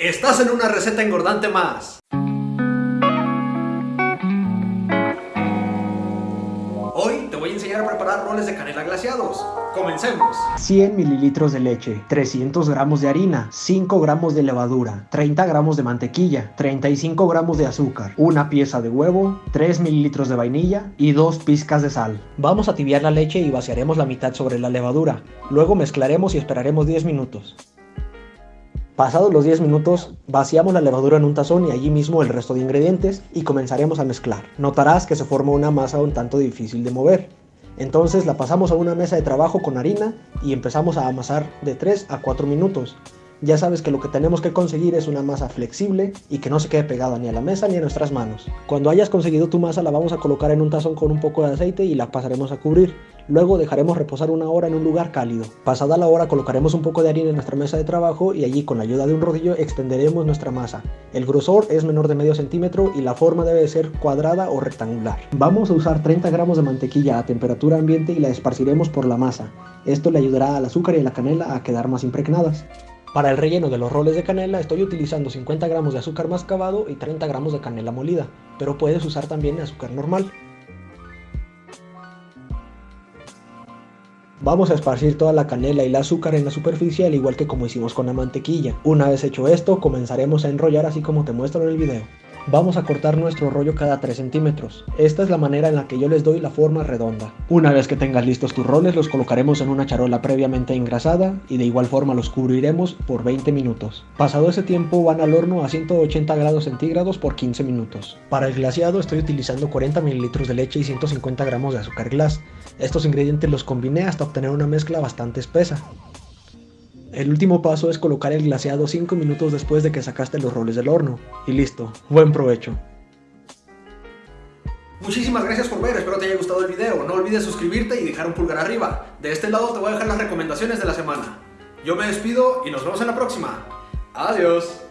Estás en una receta engordante más. Hoy te voy a enseñar a preparar roles de canela glaciados. Comencemos. 100 mililitros de leche, 300 gramos de harina, 5 gramos de levadura, 30 gramos de mantequilla, 35 gramos de azúcar, una pieza de huevo, 3 mililitros de vainilla y 2 pizcas de sal. Vamos a tibiar la leche y vaciaremos la mitad sobre la levadura. Luego mezclaremos y esperaremos 10 minutos. Pasados los 10 minutos, vaciamos la levadura en un tazón y allí mismo el resto de ingredientes y comenzaremos a mezclar. Notarás que se forma una masa un tanto difícil de mover. Entonces la pasamos a una mesa de trabajo con harina y empezamos a amasar de 3 a 4 minutos. Ya sabes que lo que tenemos que conseguir es una masa flexible y que no se quede pegada ni a la mesa ni a nuestras manos. Cuando hayas conseguido tu masa la vamos a colocar en un tazón con un poco de aceite y la pasaremos a cubrir. Luego dejaremos reposar una hora en un lugar cálido. Pasada la hora colocaremos un poco de harina en nuestra mesa de trabajo y allí con la ayuda de un rodillo extenderemos nuestra masa. El grosor es menor de medio centímetro y la forma debe ser cuadrada o rectangular. Vamos a usar 30 gramos de mantequilla a temperatura ambiente y la esparciremos por la masa. Esto le ayudará al azúcar y a la canela a quedar más impregnadas. Para el relleno de los roles de canela estoy utilizando 50 gramos de azúcar mascabado y 30 gramos de canela molida, pero puedes usar también azúcar normal. Vamos a esparcir toda la canela y el azúcar en la superficie al igual que como hicimos con la mantequilla. Una vez hecho esto, comenzaremos a enrollar así como te muestro en el video. Vamos a cortar nuestro rollo cada 3 centímetros. Esta es la manera en la que yo les doy la forma redonda. Una vez que tengas listos tus roles, los colocaremos en una charola previamente engrasada y de igual forma los cubriremos por 20 minutos. Pasado ese tiempo van al horno a 180 grados centígrados por 15 minutos. Para el glaseado estoy utilizando 40 mililitros de leche y 150 gramos de azúcar glass. Estos ingredientes los combiné hasta obtener una mezcla bastante espesa. El último paso es colocar el glaseado 5 minutos después de que sacaste los roles del horno. Y listo, buen provecho. Muchísimas gracias por ver, espero te haya gustado el video. No olvides suscribirte y dejar un pulgar arriba. De este lado te voy a dejar las recomendaciones de la semana. Yo me despido y nos vemos en la próxima. Adiós.